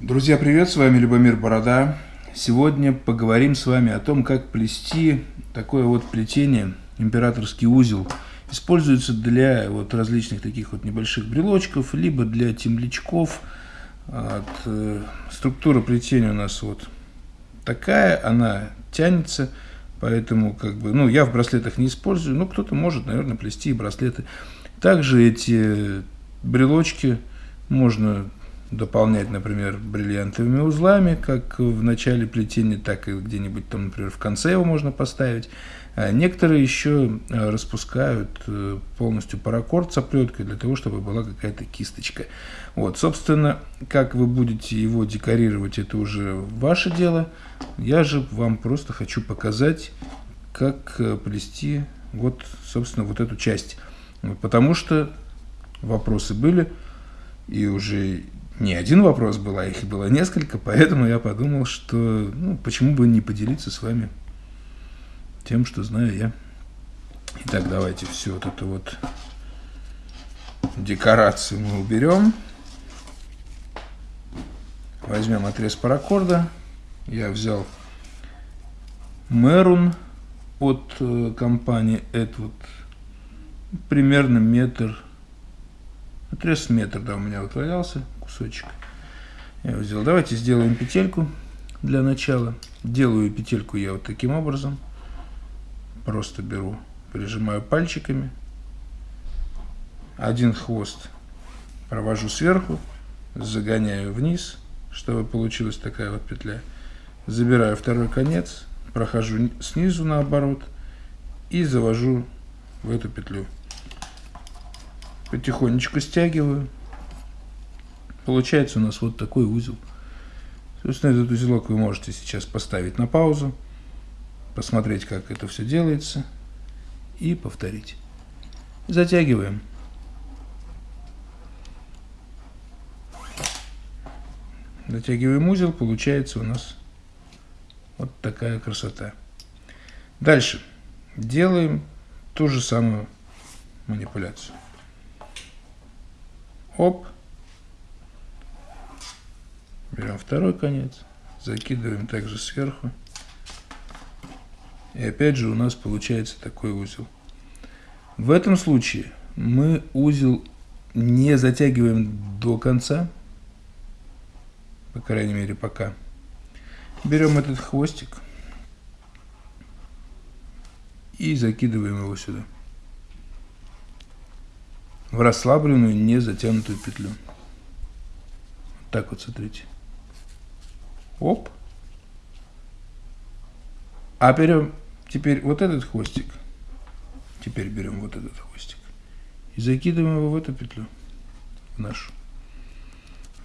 Друзья, привет, с вами Любомир Борода. Сегодня поговорим с вами о том, как плести такое вот плетение, императорский узел. Используется для вот различных таких вот небольших брелочков, либо для темлячков. От, э, структура плетения у нас вот такая, она тянется, поэтому как бы, ну, я в браслетах не использую, но кто-то может, наверное, плести и браслеты. Также эти брелочки можно дополнять, например, бриллиантовыми узлами, как в начале плетения, так и где-нибудь там, например, в конце его можно поставить. А некоторые еще э, распускают э, полностью паракорд с оплеткой для того, чтобы была какая-то кисточка. Вот, собственно, как вы будете его декорировать, это уже ваше дело. Я же вам просто хочу показать, как э, плести вот, собственно, вот эту часть. Потому что вопросы были, и уже не один вопрос был, а их было несколько, поэтому я подумал, что ну, почему бы не поделиться с вами тем, что знаю я. Итак, давайте все вот это вот декорацию мы уберем. Возьмем отрез паракорда. Я взял Мерун от э, компании Эдвуд. Примерно метр. Отрез метр, да, у меня вот валялся кусочек. Я его сделал. Давайте сделаем петельку для начала. Делаю петельку я вот таким образом. Просто беру, прижимаю пальчиками. Один хвост провожу сверху, загоняю вниз, чтобы получилась такая вот петля. Забираю второй конец, прохожу снизу наоборот и завожу в эту петлю. Потихонечку стягиваю. Получается у нас вот такой узел. Собственно, этот узелок вы можете сейчас поставить на паузу, посмотреть, как это все делается, и повторить. Затягиваем. Затягиваем узел, получается у нас вот такая красота. Дальше делаем ту же самую манипуляцию. Оп. Берем второй конец, закидываем также сверху. И опять же у нас получается такой узел. В этом случае мы узел не затягиваем до конца, по крайней мере пока. Берем этот хвостик и закидываем его сюда. В расслабленную, не затянутую петлю. Так вот, смотрите. Оп. А берем теперь вот этот хвостик. Теперь берем вот этот хвостик. И закидываем его в эту петлю. В нашу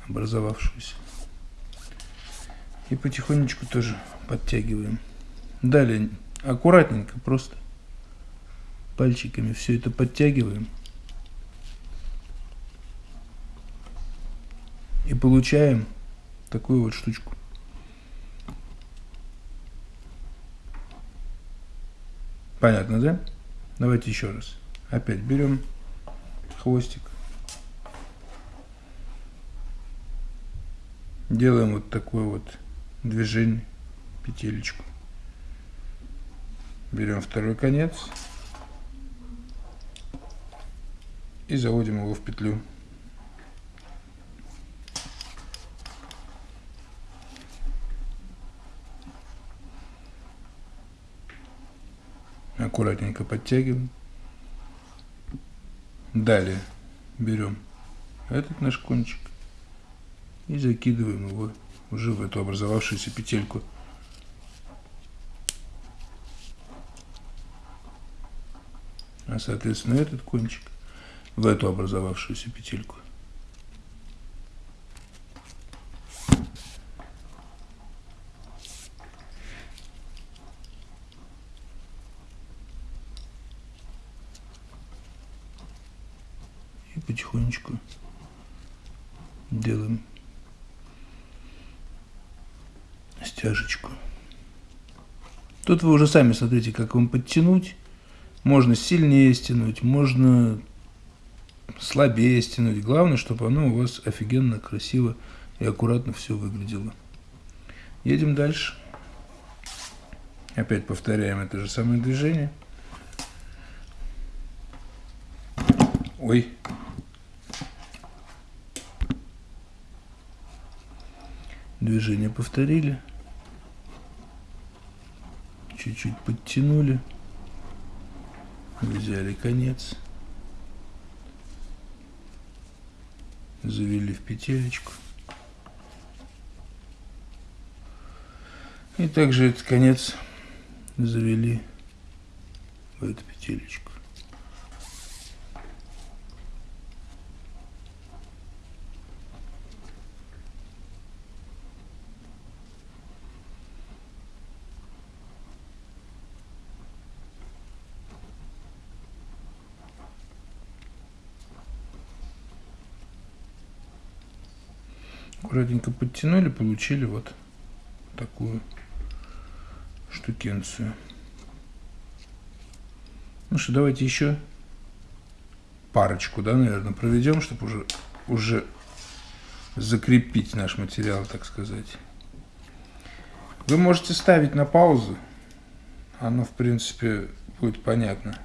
образовавшуюся. И потихонечку тоже подтягиваем. Далее аккуратненько просто пальчиками все это подтягиваем. И получаем такую вот штучку. Понятно, да? Давайте еще раз. Опять берем хвостик. Делаем вот такое вот движение, петелечку. Берем второй конец и заводим его в петлю. Аккуратненько подтягиваем. Далее берем этот наш кончик и закидываем его уже в эту образовавшуюся петельку. А соответственно этот кончик в эту образовавшуюся петельку. и потихонечку делаем стяжечку. Тут вы уже сами смотрите, как вам подтянуть. Можно сильнее стянуть, можно слабее стянуть. Главное, чтобы оно у вас офигенно красиво и аккуратно все выглядело. Едем дальше. Опять повторяем это же самое движение. Ой. Движение повторили. Чуть-чуть подтянули. Взяли конец. Завели в петелечку. И также этот конец завели в эту петелечку. Аккуратненько подтянули, получили вот такую штукенцию. Ну что, давайте еще парочку, да, наверное, проведем, чтобы уже, уже закрепить наш материал, так сказать. Вы можете ставить на паузу, оно, в принципе, будет понятно.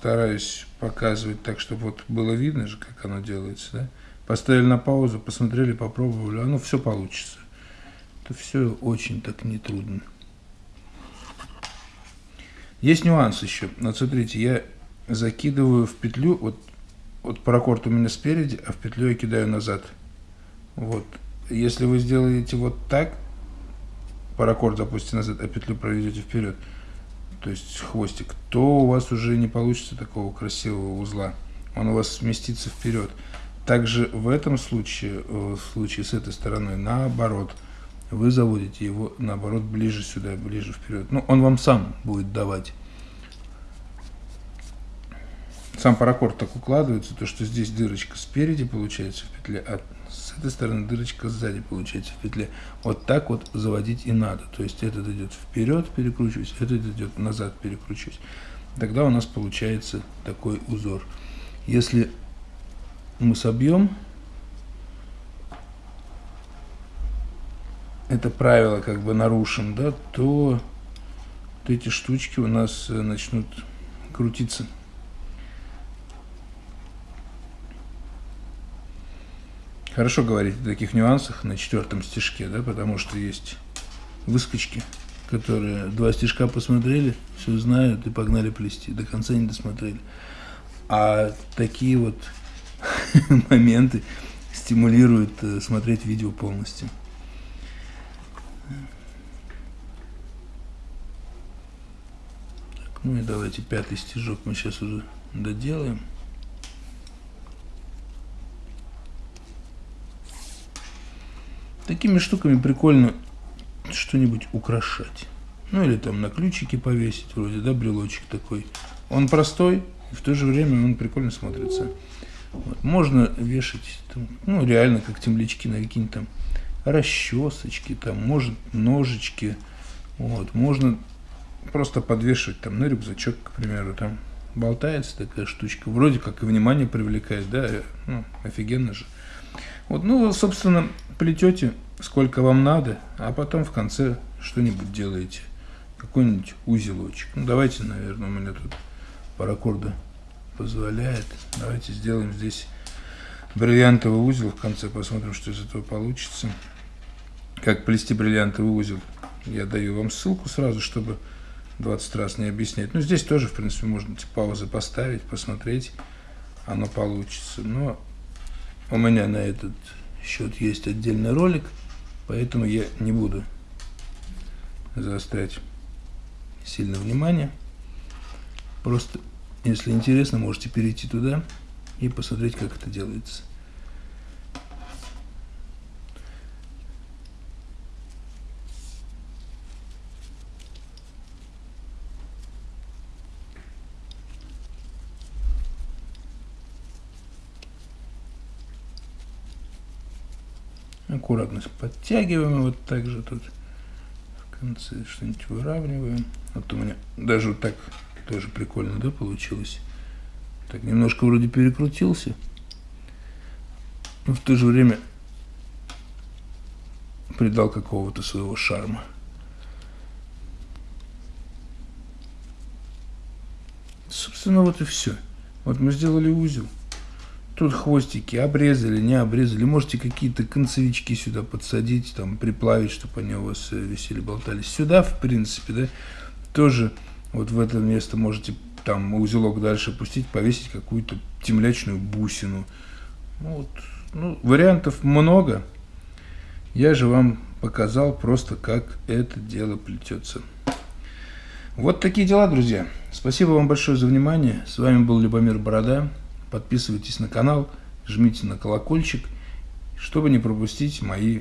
Стараюсь показывать так, чтобы вот было видно же, как оно делается, да. Поставили на паузу, посмотрели, попробовали, оно все получится. Это все очень так нетрудно. Есть нюанс еще. Вот смотрите, я закидываю в петлю, вот, вот паракорд у меня спереди, а в петлю я кидаю назад. Вот. Если вы сделаете вот так, паракорд запустите назад, а петлю проведете вперед, то есть хвостик, то у вас уже не получится такого красивого узла. Он у вас сместится вперед. Также в этом случае, э, в случае с этой стороной, наоборот, вы заводите его, наоборот, ближе сюда, ближе вперед. Ну, он вам сам будет давать. Сам паракорд так укладывается, то что здесь дырочка спереди получается в петле, а с этой стороны дырочка сзади получается в петле. Вот так вот заводить и надо. То есть этот идет вперед, перекручиваюсь, этот идет назад, перекручиваюсь. Тогда у нас получается такой узор. Если мы собьем это правило как бы нарушим, да, то вот эти штучки у нас э, начнут крутиться. Хорошо говорить о таких нюансах на четвертом стежке, да, потому что есть выскочки, которые два стежка посмотрели, все знают и погнали плести, до конца не досмотрели. А такие вот моменты стимулируют э, смотреть видео полностью. Ну и давайте пятый стежок мы сейчас уже доделаем. Такими штуками прикольно что-нибудь украшать. Ну или там на ключики повесить, вроде, да, брелочек такой. Он простой, и в то же время он прикольно смотрится. Вот. Можно вешать, там, ну реально, как темлячки на какие-нибудь там расчесочки, там, может, ножички. Вот. Можно просто подвешивать там на рюкзачок, к примеру, там болтается такая штучка. Вроде как и внимание привлекает, да, ну, офигенно же. Вот, ну, собственно, плетете сколько вам надо, а потом в конце что-нибудь делаете. Какой-нибудь узелочек. Ну, давайте, наверное, у меня тут паракорда позволяет. Давайте сделаем здесь бриллиантовый узел в конце, посмотрим, что из этого получится. Как плести бриллиантовый узел. Я даю вам ссылку сразу, чтобы 20 раз не объяснять. Ну, здесь тоже, в принципе, можно типа, паузы поставить, посмотреть, оно получится. Но у меня на этот счет есть отдельный ролик, поэтому я не буду заострять сильно внимание. Просто, если интересно, можете перейти туда и посмотреть, как это делается. Аккуратно подтягиваем вот так же тут в конце что-нибудь выравниваем. Вот у меня даже вот так тоже прикольно, да, получилось. Так, немножко вроде перекрутился. но в то же время придал какого-то своего шарма. Собственно, вот и все. Вот мы сделали узел. Тут хвостики обрезали, не обрезали. Можете какие-то концевички сюда подсадить, там, приплавить, чтобы они у вас э, висели, болтались. Сюда, в принципе, да, тоже вот в это место можете там узелок дальше пустить, повесить какую-то темлячную бусину. Ну, вот, ну, вариантов много. Я же вам показал просто, как это дело плетется. Вот такие дела, друзья. Спасибо вам большое за внимание. С вами был Любомир Борода. Подписывайтесь на канал, жмите на колокольчик, чтобы не пропустить мои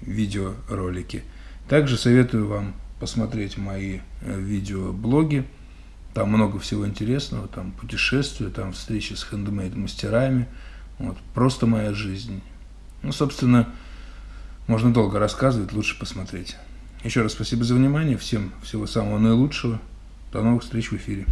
видеоролики. Также советую вам посмотреть мои э, видеоблоги. Там много всего интересного, там путешествия, там встречи с хендмейд-мастерами. Вот, просто моя жизнь. Ну, собственно, можно долго рассказывать, лучше посмотреть. Еще раз спасибо за внимание, всем всего самого наилучшего. До новых встреч в эфире.